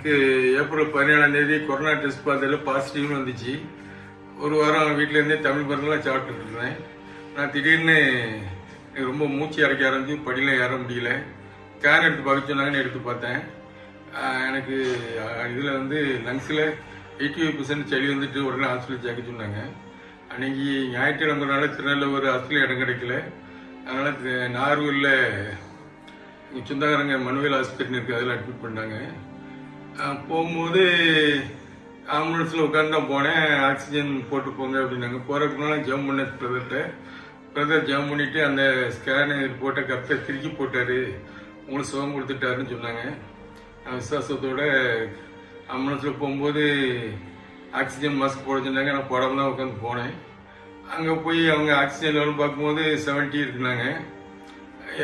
எனக்கு ஏப்ரல் பதினேழாம் தேதி கொரோனா டெஸ்ட் பார்த்ததில் பாசிட்டிவ்னு வந்துச்சு. ஒரு வாரம் வீட்டில் இருந்தே தமிழ் மருந்துலாம் சாப்பிட்டுட்டு இருந்தேன். நான் திடீர்னு எனக்கு ரொம்ப மூச்சு அடைக்க ஆரம்பிச்சு படியில் ஏற முடியல. ஸ்கேன் எடுத்து பார்க்க சொன்னாங்கன்னு எடுத்து பார்த்தேன். எனக்கு இதில் வந்து லங்ஸில் எயிட்டி ஃபைவ் பர்சன்ட் சளி வந்துட்டு உடனே ஹாஸ்பிட்டல் சேர்க்க சொன்னாங்க. அன்னைக்கு ஞாயிற்றுக்கிழமைனால திருநெல்வேலி ஹாஸ்பிட்டல் இடம் கிடைக்கல. அதனால் நார்வூரில் இங்க சொந்தக்காரங்க மனுவேல் ஹாஸ்பிட்டல் இருக்குது அதில் அட்மிட் பண்ணாங்க போகும்போது ஆம்புலன்ஸில் உட்காந்து தான் போனேன். ஆக்சிஜன் போட்டு போங்க அப்படின்னாங்க. போகிறதுக்கு முன்னால் ஜம் பண்ண பிரதர்கிட்ட பிரதர் ஜம் பண்ணிவிட்டு அந்த ஸ்கேனு போட்ட கத்தை திருக்கி போட்டார். உங்களுக்கு சுகம் கொடுத்துட்டாருன்னு சொன்னாங்க. நான் விசுவாசத்தோட ஆம்புலன்ஸில் போகும்போது ஆக்சிஜன் மாஸ்க் போட சொன்னாங்க. நான் போடாமல் தான் உட்காந்து போனேன். அங்கே போய் அவங்க ஆக்சிஜன் லெவல் பார்க்கும்போது செவன்ட்டி இருக்குனாங்க.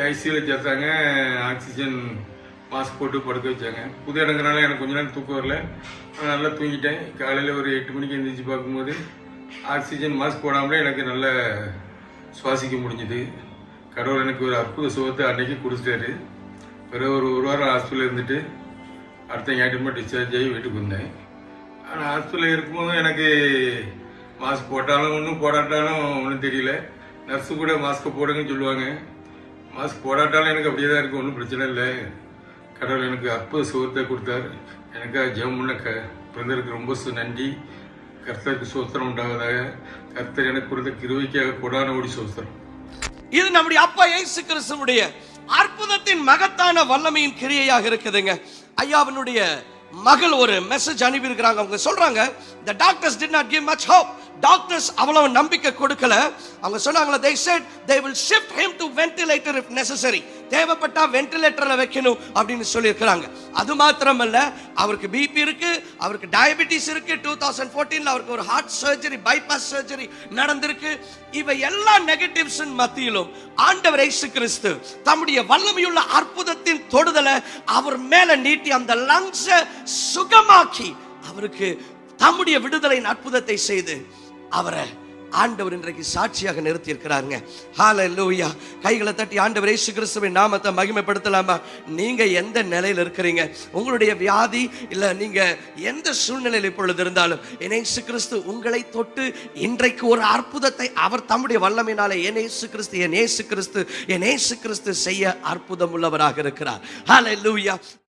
ஐசியூவில் சேர்த்தாங்க. ஆக்சிஜன் மாஸ்க் போட்டு படுக்க வச்சாங்க. புது இடங்கிறனால எனக்கு கொஞ்ச நேரம் தூக்கம் வரல. நல்லா தூங்கிட்டேன். காலையில் ஒரு எட்டு மணிக்கு எழுந்திரிச்சு பார்க்கும்போது ஆக்சிஜன் மாஸ்க் போடாமலே எனக்கு நல்லா சுவாசிக்க முடிஞ்சுது. கடவுள் எனக்கு ஒரு அற்புத சுகத்தை அன்னைக்கு கொடுத்துட்டாரு. பிறகு ஒரு ஒரு வாரம் ஹாஸ்பிட்டலில் இருந்துட்டு அடுத்த ஞாயிற்றுமா டிஸ்சார்ஜ் ஆகி வீட்டுக்கு வந்தேன். ஆனால் ஹாஸ்பிட்டலில் இருக்கும்போது எனக்கு மாஸ்க் போட்டாலும் ஒன்றும் போடாட்டாலும் ஒன்றும் தெரியல. நர்ஸு கூட மாஸ்க்கை போடுங்கன்னு சொல்லுவாங்க. மாஸ்க் போடாட்டாலும் எனக்கு அப்படியே தான் இருக்கும் ஒன்றும் பிரச்சனை இல்லை. கடவுள் எனக்கு அற்புத சுகத்தை கொடுத்தாரு. எனக்காக ஜெபம் பண்ண க பிறந்தருக்கு ரொம்ப சு- நன்றி. கர்த்தருக்கு சோத்திரம் உண்டாவதாக. கர்த்தர் எனக்கு கொடுத்த கிருவிக்காக கொடான ஓடி சோத்திரம். இது நம்முடைய அப்பா ஏசு கிறிஸ்துவுடைய அற்புதத்தின் மகத்தான வல்லமையின் கிரியையாக இருக்குதுங்க. ஐயாவினுடைய மகள் ஒரு மெசேஜ் அனுப்பியிருக்கிறாங்க. அவங்க சொல்றாங்க the doctors did not give much hope doctors அவ்வளவு நம்பிக்கை கொடுக்கல. அவங்க சொன்னாங்களா they said they will shift him to ventilator if necessary தேவைப்பட்டா வென்டிலேட்டர்ல வைக்கணும் அப்படின்னு சொல்லியிருக்கிறாங்க. அது மாத்திரமல்ல அவருக்கு பிபி இருக்கு அவருக்கு டயபெட்டிஸ் இருக்கு டூ தௌசண்ட் ஃபோர்டீன்ல அவருக்கு ஒரு ஹார்ட் சர்ஜரி பைபாஸ் சர்ஜரி நடந்திருக்கு. இவை எல்லா நெகட்டிவ்ஸ் மத்தியிலும் ஆண்டவர் இயேசு கிறிஸ்து தம்முடைய வல்லமையுள்ள அற்புதத்தின் தொடுதலை அவர் மேல நீட்டி அந்த லங்ஸை சுகமாக்கி அவருக்கு தம்முடைய விடுதலையின் அற்புதத்தை செய்து அவரை ஆண்டவர் இன்றைக்கு சாட்சியாக நிறுத்தி இருக்கிறாருங்க லூயா கைகளை தட்டி ஆண்டவர் ஏசு கிறிஸ்துவின் நாமத்தை மகிமைப்படுத்தலாமா? நீங்க எந்த நிலையில் இருக்கிறீங்க? உங்களுடைய வியாதி இல்ல நீங்க எந்த சூழ்நிலையில் இப்பொழுது இருந்தாலும் என் இயேசு கிறிஸ்து உங்களை தொட்டு இன்றைக்கு ஒரு அற்புதத்தை அவர் தம்முடைய வல்லமையினாலே என் ஏசு கிறிஸ்து என் ஏசு கிறிஸ்து என் ஏசு கிறிஸ்து செய்ய அற்புதம் உள்ளவராக இருக்கிறார். ஹால லூயா